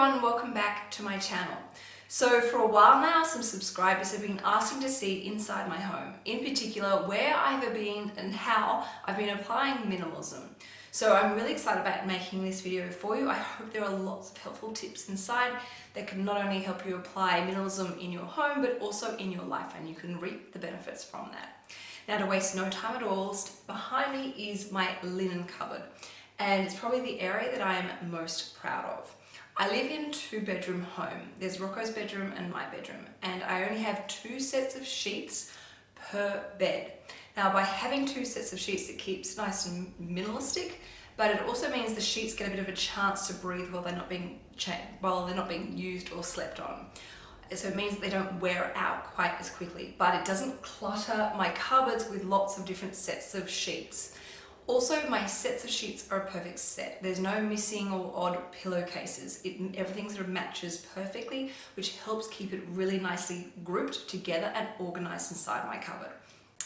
everyone, welcome back to my channel. So for a while now, some subscribers have been asking to see inside my home, in particular where I've been and how I've been applying minimalism. So I'm really excited about making this video for you. I hope there are lots of helpful tips inside that can not only help you apply minimalism in your home, but also in your life and you can reap the benefits from that. Now to waste no time at all, behind me is my linen cupboard and it's probably the area that I am most proud of. I live in two bedroom home. There's Rocco's bedroom and my bedroom and I only have two sets of sheets per bed. Now by having two sets of sheets it keeps nice and minimalistic but it also means the sheets get a bit of a chance to breathe while they're not being while they're not being used or slept on. So it means they don't wear out quite as quickly, but it doesn't clutter my cupboards with lots of different sets of sheets. Also, my sets of sheets are a perfect set. There's no missing or odd pillowcases. It, everything sort of matches perfectly, which helps keep it really nicely grouped together and organized inside my cupboard.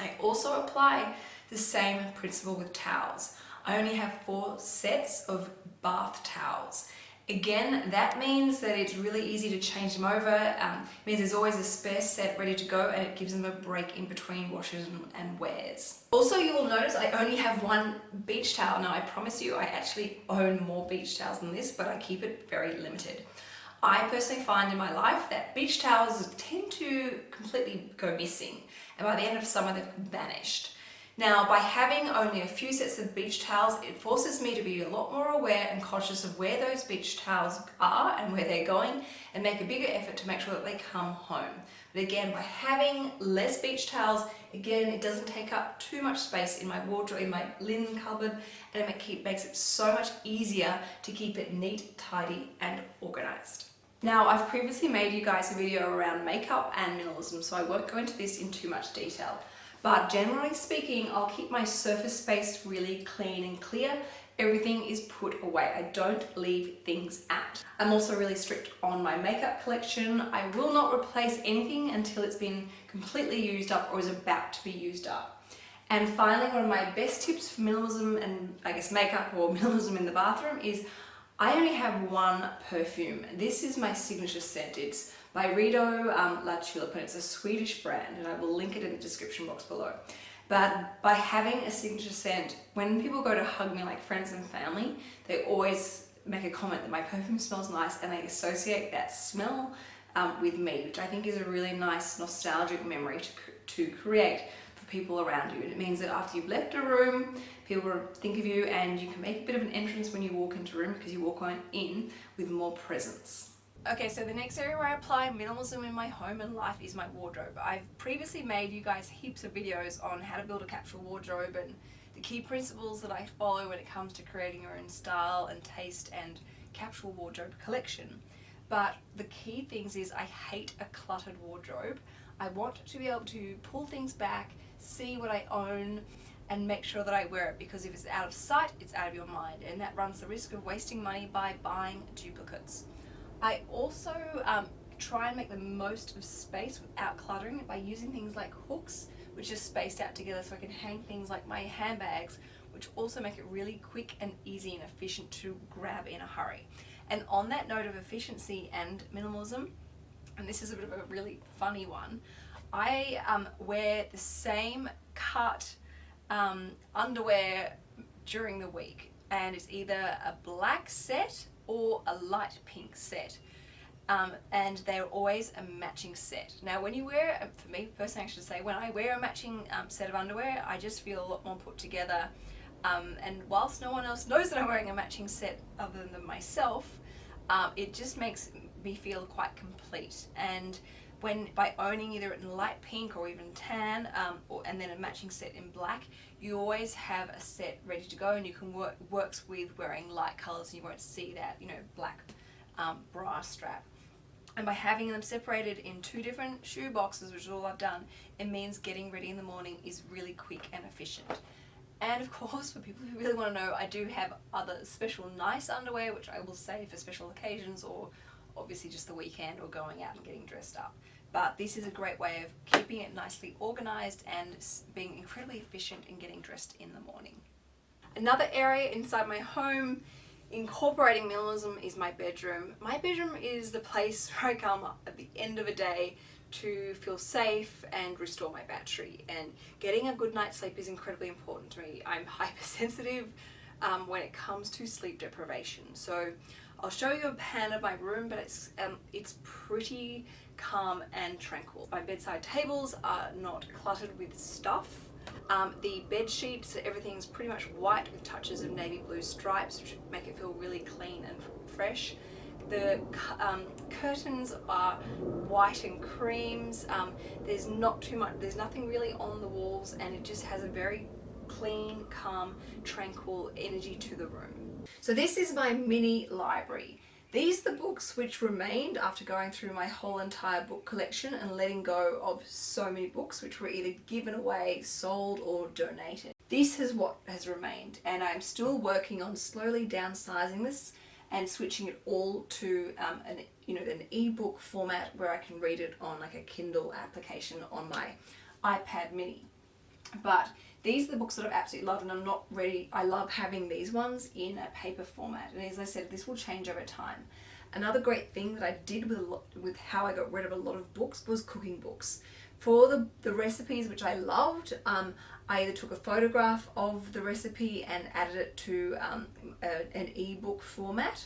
I also apply the same principle with towels. I only have four sets of bath towels Again, that means that it's really easy to change them over. Um, means there's always a spare set ready to go and it gives them a break in between washes and wears. Also, you will notice I only have one beach towel. Now, I promise you, I actually own more beach towels than this, but I keep it very limited. I personally find in my life that beach towels tend to completely go missing and by the end of summer they've vanished. Now, by having only a few sets of beach towels, it forces me to be a lot more aware and conscious of where those beach towels are and where they're going and make a bigger effort to make sure that they come home. But again, by having less beach towels, again, it doesn't take up too much space in my wardrobe, in my linen cupboard, and it makes it so much easier to keep it neat, tidy, and organized. Now, I've previously made you guys a video around makeup and minimalism, so I won't go into this in too much detail. But generally speaking, I'll keep my surface space really clean and clear. Everything is put away. I don't leave things out. I'm also really strict on my makeup collection. I will not replace anything until it's been completely used up or is about to be used up. And finally, one of my best tips for minimalism and I guess makeup or minimalism in the bathroom is I only have one perfume. This is my signature scent. It's Byredo um, La Tulipe and it's a Swedish brand and I will link it in the description box below. But by having a signature scent, when people go to hug me like friends and family, they always make a comment that my perfume smells nice and they associate that smell um, with me, which I think is a really nice nostalgic memory to, to create for people around you. And it means that after you've left a room, people will think of you and you can make a bit of an entrance when you walk into a room because you walk on in with more presence. Okay, so the next area where I apply minimalism in my home and life is my wardrobe. I've previously made you guys heaps of videos on how to build a capsule wardrobe and the key principles that I follow when it comes to creating your own style and taste and capsule wardrobe collection. But the key things is I hate a cluttered wardrobe. I want to be able to pull things back, see what I own, and make sure that I wear it because if it's out of sight, it's out of your mind and that runs the risk of wasting money by buying duplicates. I also um, try and make the most of space without cluttering by using things like hooks which are spaced out together so I can hang things like my handbags which also make it really quick and easy and efficient to grab in a hurry. And on that note of efficiency and minimalism, and this is a bit of a really funny one, I um, wear the same cut um, underwear during the week and it's either a black set or a light pink set. Um, and they're always a matching set. Now when you wear, uh, for me personally I should say, when I wear a matching um, set of underwear I just feel a lot more put together um, and whilst no one else knows that I'm wearing a matching set other than myself, um, it just makes me feel quite complete and when by owning either in light pink or even tan um, or, and then a matching set in black you always have a set ready to go and you can work works with wearing light colors and you won't see that you know black um, bra strap. And by having them separated in two different shoe boxes which is all I've done it means getting ready in the morning is really quick and efficient. And of course for people who really want to know I do have other special nice underwear which I will save for special occasions or obviously just the weekend or going out and getting dressed up but this is a great way of keeping it nicely organized and being incredibly efficient in getting dressed in the morning. Another area inside my home incorporating minimalism is my bedroom. My bedroom is the place where I come at the end of a day to feel safe and restore my battery and getting a good night's sleep is incredibly important to me. I'm hypersensitive um, when it comes to sleep deprivation so I'll show you a pan of my room but it's um, it's pretty calm and tranquil. My bedside tables are not cluttered with stuff. Um, the bed sheets, everything's pretty much white with touches of navy blue stripes which make it feel really clean and fresh. The um, curtains are white and creams. Um, there's not too much, there's nothing really on the walls and it just has a very clean, calm, tranquil energy to the room. So this is my mini library. These the books which remained after going through my whole entire book collection and letting go of so many books which were either given away, sold or donated. This is what has remained and I'm still working on slowly downsizing this and switching it all to um, an you know an ebook format where I can read it on like a Kindle application on my iPad mini. But these are the books that I've absolutely loved and I'm not ready, I love having these ones in a paper format and as I said this will change over time. Another great thing that I did with, lot, with how I got rid of a lot of books was cooking books. For the, the recipes which I loved, um, I either took a photograph of the recipe and added it to um, a, an ebook format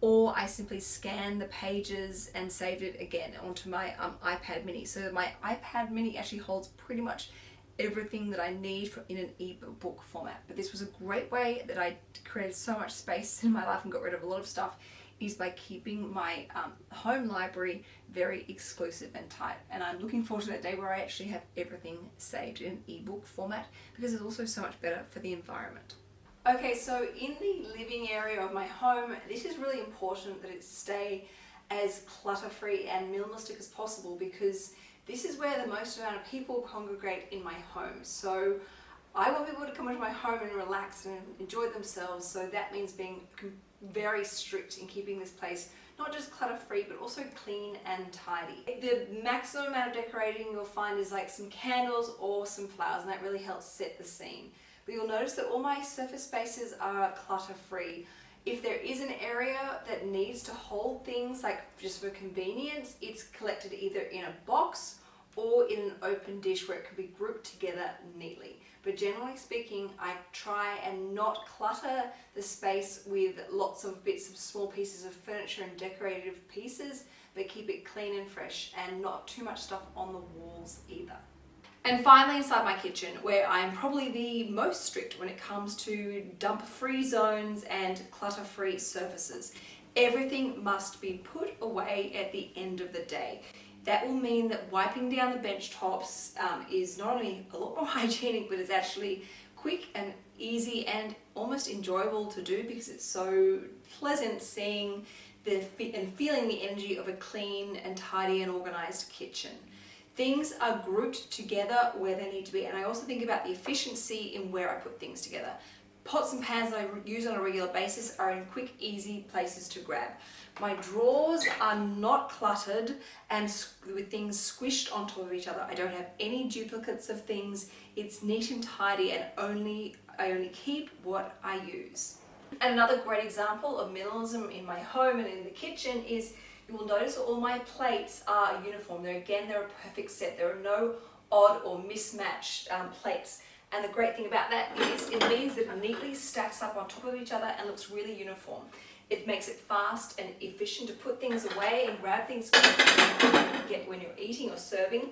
or I simply scanned the pages and saved it again onto my um, iPad mini. So my iPad mini actually holds pretty much everything that I need in an ebook format. But this was a great way that I created so much space in my life and got rid of a lot of stuff is by keeping my um, home library very exclusive and tight. And I'm looking forward to that day where I actually have everything saved in an ebook format because it's also so much better for the environment. Okay, so in the living area of my home, this is really important that it stay as clutter-free and minimalistic as possible because this is where the most amount of people congregate in my home. So I want people to come into my home and relax and enjoy themselves. So that means being very strict in keeping this place not just clutter free but also clean and tidy. The maximum amount of decorating you'll find is like some candles or some flowers and that really helps set the scene. But you'll notice that all my surface spaces are clutter free. If there is an area that needs to hold things like just for convenience, it's collected either in a box or in an open dish where it can be grouped together neatly. But generally speaking, I try and not clutter the space with lots of bits of small pieces of furniture and decorative pieces, but keep it clean and fresh and not too much stuff on the walls either. And finally inside my kitchen where I'm probably the most strict when it comes to dump free zones and clutter free surfaces. Everything must be put away at the end of the day. That will mean that wiping down the bench tops um, is not only a lot more hygienic, but it's actually quick and easy and almost enjoyable to do because it's so pleasant seeing the and feeling the energy of a clean and tidy and organized kitchen. Things are grouped together where they need to be and I also think about the efficiency in where I put things together. Pots and pans that I use on a regular basis are in quick, easy places to grab. My drawers are not cluttered and with things squished on top of each other. I don't have any duplicates of things. It's neat and tidy and only I only keep what I use. And another great example of minimalism in my home and in the kitchen is you will notice all my plates are uniform. They're, again, they're a perfect set. There are no odd or mismatched um, plates. And the great thing about that is it means that it neatly stacks up on top of each other and looks really uniform. It makes it fast and efficient to put things away and grab things get when you're eating or serving.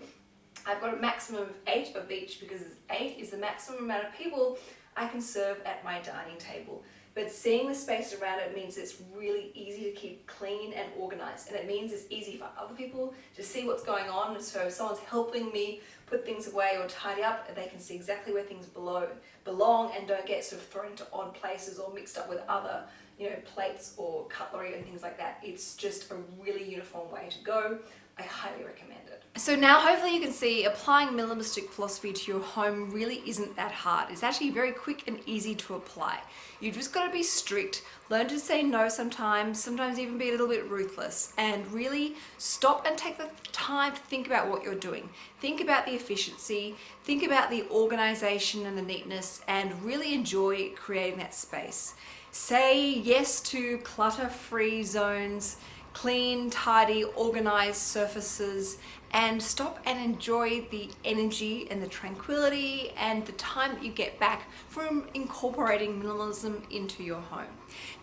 I've got a maximum of eight of each because eight is the maximum amount of people I can serve at my dining table. But seeing the space around it means it's really easy to keep clean and organized. And it means it's easy for other people to see what's going on. So if someone's helping me put things away or tidy up, they can see exactly where things below, belong and don't get sort of thrown into odd places or mixed up with other you know, plates or cutlery and things like that. It's just a really uniform way to go. I highly recommend it. So now hopefully you can see applying minimalistic philosophy to your home really isn't that hard. It's actually very quick and easy to apply. You've just got to be strict, learn to say no sometimes, sometimes even be a little bit ruthless and really stop and take the time to think about what you're doing. Think about the efficiency, think about the organization and the neatness and really enjoy creating that space. Say yes to clutter-free zones, clean, tidy, organized surfaces, and stop and enjoy the energy and the tranquility and the time that you get back from incorporating minimalism into your home.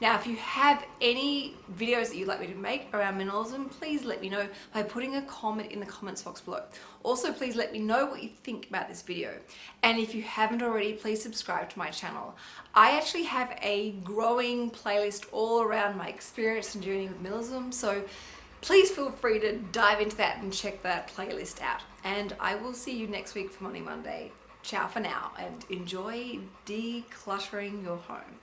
Now, if you have any videos that you'd like me to make around minimalism, please let me know by putting a comment in the comments box below. Also, please let me know what you think about this video. And if you haven't already, please subscribe to my channel. I actually have a growing playlist all around my experience and journey with minimalism, so please feel free to dive into that and check that playlist out. And I will see you next week for Money Monday. Ciao for now and enjoy decluttering your home.